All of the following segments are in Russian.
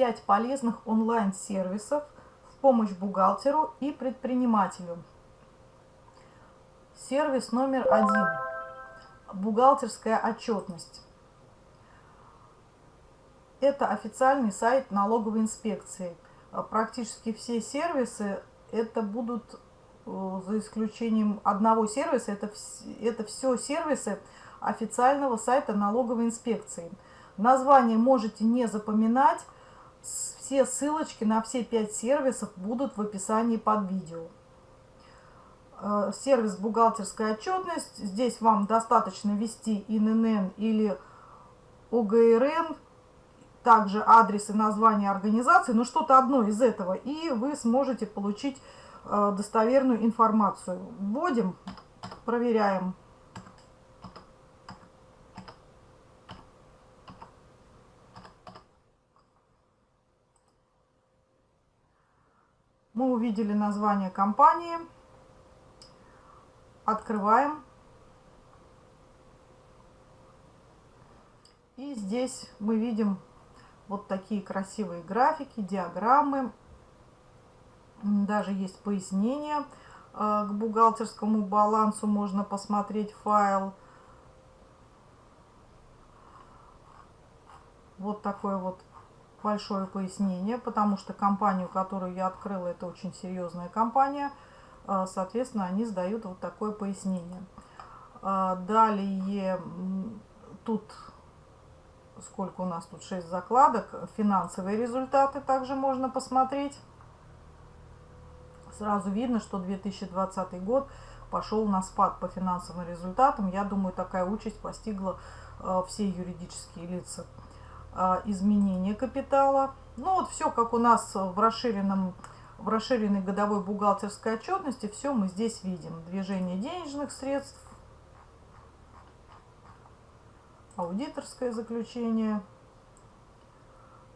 5 полезных онлайн-сервисов в помощь бухгалтеру и предпринимателю. Сервис номер один. Бухгалтерская отчетность. Это официальный сайт налоговой инспекции. Практически все сервисы это будут, э, за исключением одного сервиса, это, это все сервисы официального сайта налоговой инспекции. Название можете не запоминать, все ссылочки на все пять сервисов будут в описании под видео. Э, сервис бухгалтерская отчетность. Здесь вам достаточно ввести ИНН или ОГРН, также адрес и название организации, ну что-то одно из этого, и вы сможете получить э, достоверную информацию. Вводим, проверяем. Мы увидели название компании. Открываем. И здесь мы видим вот такие красивые графики, диаграммы. Даже есть пояснение э, к бухгалтерскому балансу. Можно посмотреть файл. Вот такое вот большое пояснение, потому что компанию, которую я открыла, это очень серьезная компания. Э, соответственно, они сдают вот такое пояснение. Э, далее тут сколько у нас тут 6 закладок. Финансовые результаты также можно посмотреть. Сразу видно, что 2020 год пошел на спад по финансовым результатам. Я думаю, такая участь постигла э, все юридические лица. Э, изменение капитала. Ну вот все, как у нас в расширенном в расширенной годовой бухгалтерской отчетности, все мы здесь видим. Движение денежных средств, аудиторское заключение.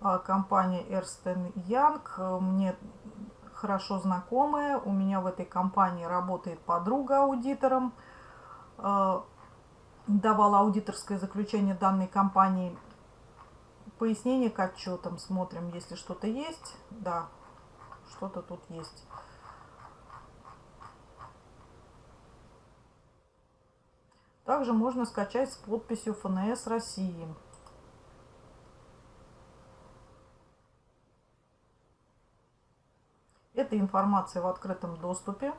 А, компания Эрстен Янг мне хорошо знакомая. У меня в этой компании работает подруга аудитором. Э, давала аудиторское заключение данной компании. Пояснение к отчетам. Смотрим, если что-то есть. Да, что-то тут есть. Также можно скачать с подписью ФНС России. Эта информация в открытом доступе.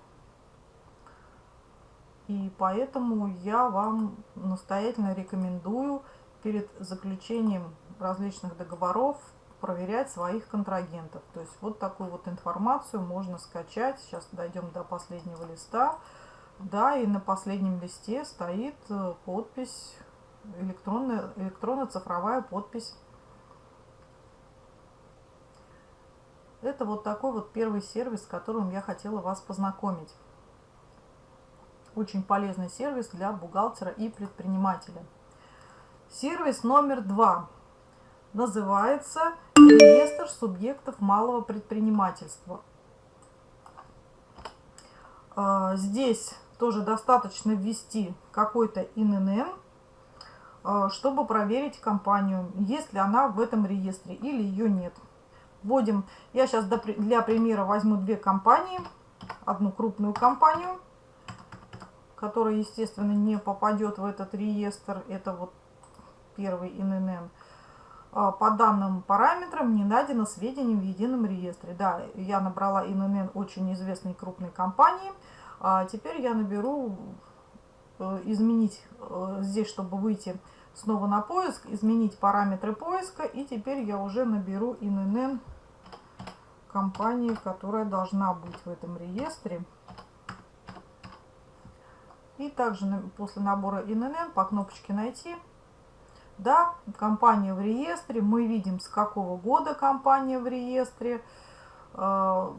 И поэтому я вам настоятельно рекомендую перед заключением различных договоров проверять своих контрагентов. То есть вот такую вот информацию можно скачать. Сейчас дойдем до последнего листа. Да, и на последнем листе стоит э, подпись, электронная, электронно-цифровая подпись. Это вот такой вот первый сервис, с которым я хотела вас познакомить. Очень полезный сервис для бухгалтера и предпринимателя. Сервис номер два называется реестр субъектов малого предпринимательства. А, здесь тоже достаточно ввести какой-то ИНН, э, чтобы проверить компанию, есть ли она в этом реестре или ее нет. Вводим, я сейчас для примера возьму две компании, одну крупную компанию, которая, естественно, не попадет в этот реестр, это вот первый ИНН. Э, по данным параметрам не найдено сведений в едином реестре. Да, я набрала ИНН очень известной крупной компании – а теперь я наберу э, изменить э, здесь, чтобы выйти снова на поиск, изменить параметры поиска. И теперь я уже наберу ИНН компании, которая должна быть в этом реестре. И также после набора ИНН по кнопочке «Найти» Да, компания в реестре. Мы видим, с какого года компания в реестре. Э,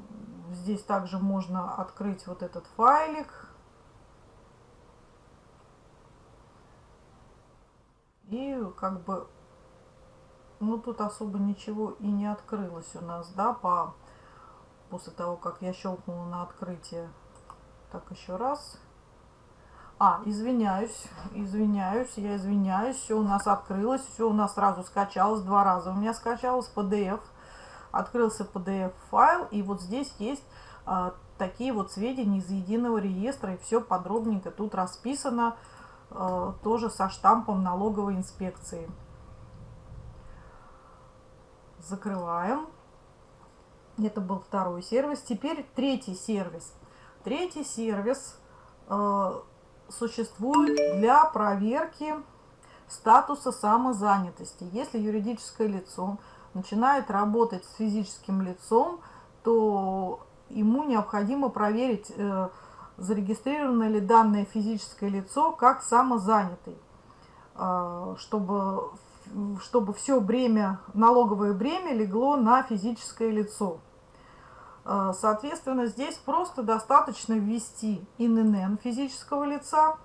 Здесь также можно открыть вот этот файлик. И как бы, ну тут особо ничего и не открылось у нас, да, по, после того, как я щелкнула на открытие. Так, еще раз. А, извиняюсь, извиняюсь, я извиняюсь, все у нас открылось, все у нас сразу скачалось, два раза у меня скачалось PDF. открылся PDF-файл, и вот здесь есть а, такие вот сведения из единого реестра, и все подробненько тут расписано, а, тоже со штампом налоговой инспекции. Закрываем. Это был второй сервис. Теперь третий сервис. Третий сервис э, существует для проверки статуса самозанятости. Если юридическое лицо начинает работать с физическим лицом, то ему необходимо проверить, э, зарегистрировано ли данное физическое лицо как самозанятый, э, чтобы, чтобы все бремя, налоговое бремя легло на физическое лицо. Э, соответственно, здесь просто достаточно ввести ИНН физического лица,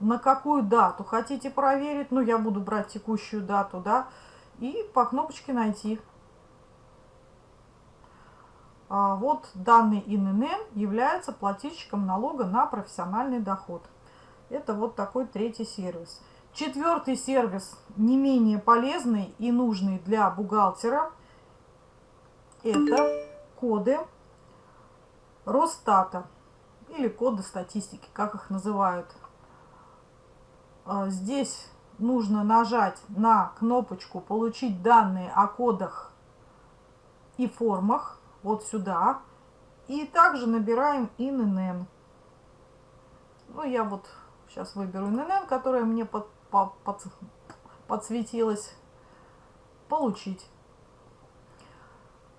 на какую дату хотите проверить, ну я буду брать текущую дату, да, и по кнопочке найти. А вот данный ИНН является плательщиком налога на профессиональный доход. Это вот такой третий сервис. Четвертый сервис, не менее полезный и нужный для бухгалтера, это коды Росстата или коды статистики, как их называют а, здесь нужно нажать на кнопочку «Получить данные о кодах и формах», вот сюда. И также набираем ИНН. Ну, я вот сейчас выберу ИНН, которая мне под, под, под, подсветилась. «Получить».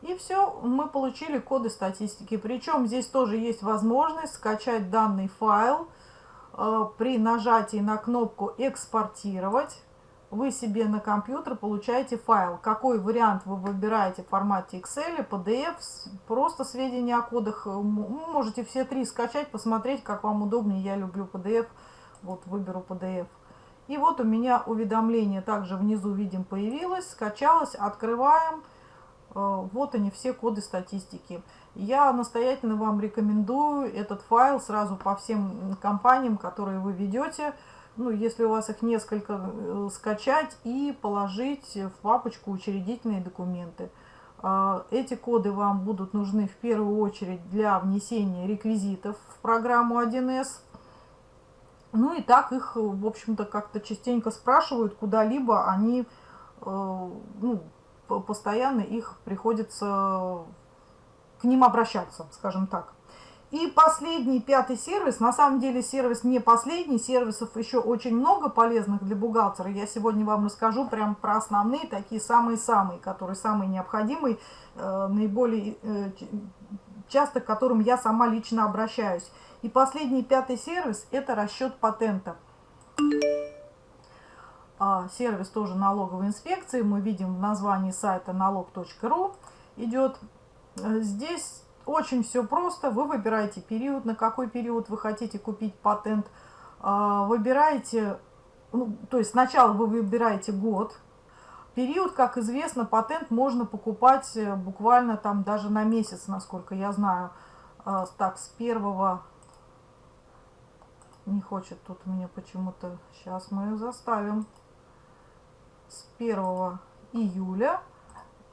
И все, мы получили коды статистики. Причем здесь тоже есть возможность скачать данный файл Э, при нажатии на кнопку «Экспортировать» вы себе на компьютер получаете файл. Какой вариант вы выбираете в формате Excel, PDF, просто сведения о кодах. Можете все три скачать, посмотреть, как вам удобнее. Я люблю PDF, вот выберу PDF. И вот у меня уведомление также внизу видим появилось, скачалось, открываем. Э, вот они все коды статистики. Я настоятельно вам рекомендую этот файл сразу по всем компаниям, которые вы ведете. Ну, если у вас их несколько, э, скачать и положить в папочку учредительные документы. Э, эти коды вам будут нужны в первую очередь для внесения реквизитов в программу 1С. Ну и так их, в общем-то, как-то частенько спрашивают куда-либо, они, ну, постоянно их приходится к ним обращаться, скажем так. И последний, пятый сервис, на самом деле сервис не последний, сервисов еще очень много полезных для бухгалтера. Я сегодня вам расскажу прям про основные, такие самые-самые, которые самые необходимые, э, наиболее э, часто к которым я сама лично обращаюсь. И последний, пятый сервис – это расчет патента. А, сервис тоже налоговой инспекции, мы видим в названии сайта налог.ру идет Э, здесь очень все просто. Вы выбираете период, на какой период вы хотите купить патент. А, выбираете, ну, то есть сначала вы выбираете год. Период, как известно, патент можно покупать э, буквально там даже на месяц, насколько я знаю. А, так, с первого... Не хочет тут мне почему-то... Сейчас мы ее заставим. С 1 июля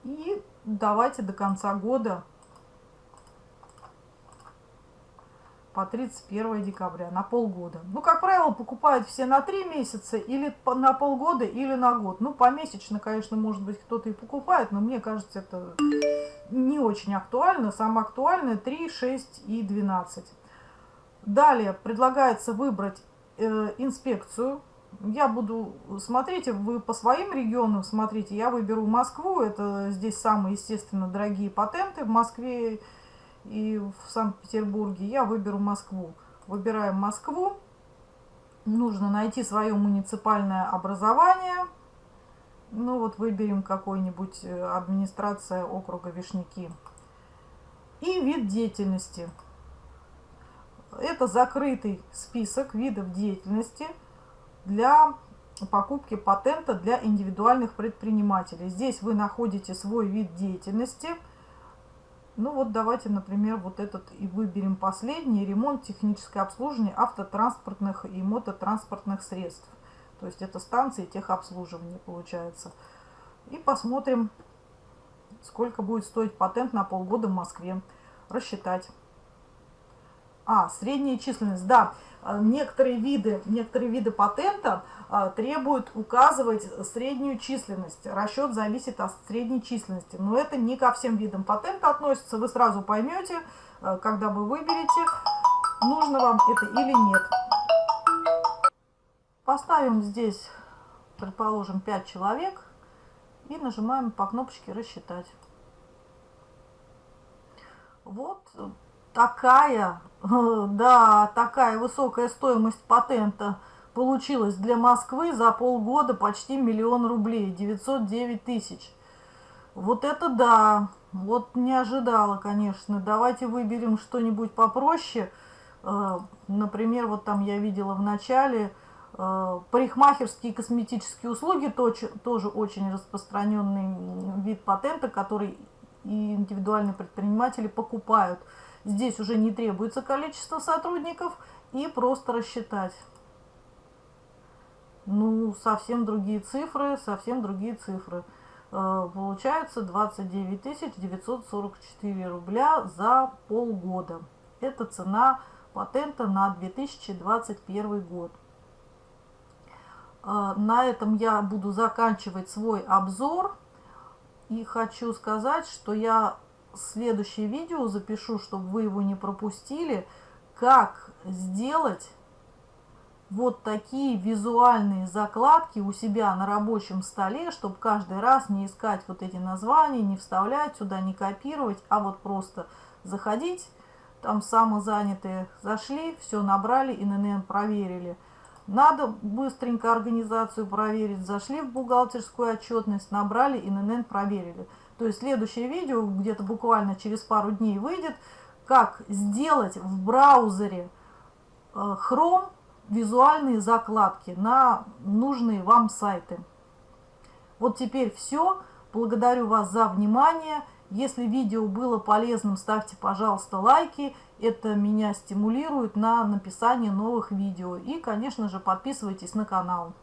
и давайте до конца года по 31 декабря, на полгода. Ну, как правило, покупают все на 3 месяца, или на полгода, или на год. Ну, помесячно, конечно, может быть, кто-то и покупает, но мне кажется, это не очень актуально. Самое актуальное 3, 6 и 12. Далее предлагается выбрать э, инспекцию я буду, смотрите, вы по своим регионам смотрите, я выберу Москву, это здесь самые, естественно, дорогие патенты в Москве и в Санкт-Петербурге, я выберу Москву. Выбираем Москву, нужно найти свое муниципальное образование, ну вот выберем какой-нибудь э, администрация округа Вишняки. И вид деятельности. Это закрытый список видов деятельности – для покупки патента для индивидуальных предпринимателей. Здесь вы находите свой вид деятельности Ну вот давайте, например, вот этот и выберем последний. Ремонт, техническое обслуживание автотранспортных и мототранспортных средств. То есть это станции техобслуживания получается. И посмотрим, сколько будет стоить патент на полгода в Москве. Рассчитать. А, средняя численность. Да, э, некоторые виды, некоторые виды патента а, требуют указывать среднюю численность. Расчет зависит от средней численности. Но это не ко всем видам патента относится. Вы сразу поймете, а, когда вы выберете, нужно вам это или нет. Поставим здесь, предположим, 5 человек и нажимаем по кнопочке «Рассчитать». Вот такая, да, такая высокая стоимость патента получилась для Москвы за полгода почти миллион рублей, 909 тысяч. Вот это да, вот не ожидала, конечно. Давайте выберем что-нибудь попроще. Э, например, вот там я видела в начале э, парикмахерские и косметические услуги, тоже очень распространенный вид патента, который и индивидуальные предприниматели покупают. Здесь уже не требуется количество сотрудников и просто рассчитать. Ну, совсем другие цифры, совсем другие цифры. Э, получается 29 944 рубля за полгода. Это цена патента на 2021 год. Э, на этом я буду заканчивать свой обзор. И хочу сказать, что я следующее видео запишу, чтобы вы его не пропустили, как сделать вот такие визуальные закладки у себя на рабочем столе, чтобы каждый раз не искать вот эти названия, не вставлять сюда, не копировать, а вот просто заходить, там самозанятые зашли, все набрали, ИНН проверили. Надо быстренько организацию проверить, зашли в бухгалтерскую отчетность, набрали, ИНН проверили. То есть следующее видео где-то буквально через пару дней выйдет, как сделать в браузере э, Chrome визуальные закладки на нужные вам сайты. Вот теперь все. Благодарю вас за внимание. Если видео было полезным, ставьте, пожалуйста, лайки. Это меня стимулирует на написание новых видео. И, конечно же, подписывайтесь на канал.